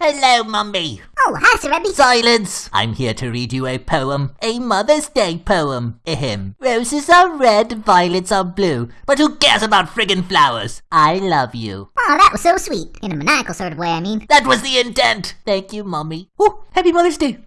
Hello, Mummy. Oh, hi, Sir Rebby. Silence! I'm here to read you a poem. A Mother's Day poem. Ahem. Roses are red, violets are blue. But who cares about friggin' flowers? I love you. Oh, that was so sweet. In a maniacal sort of way, I mean. That was the intent. Thank you, Mummy. Oh, happy Mother's Day.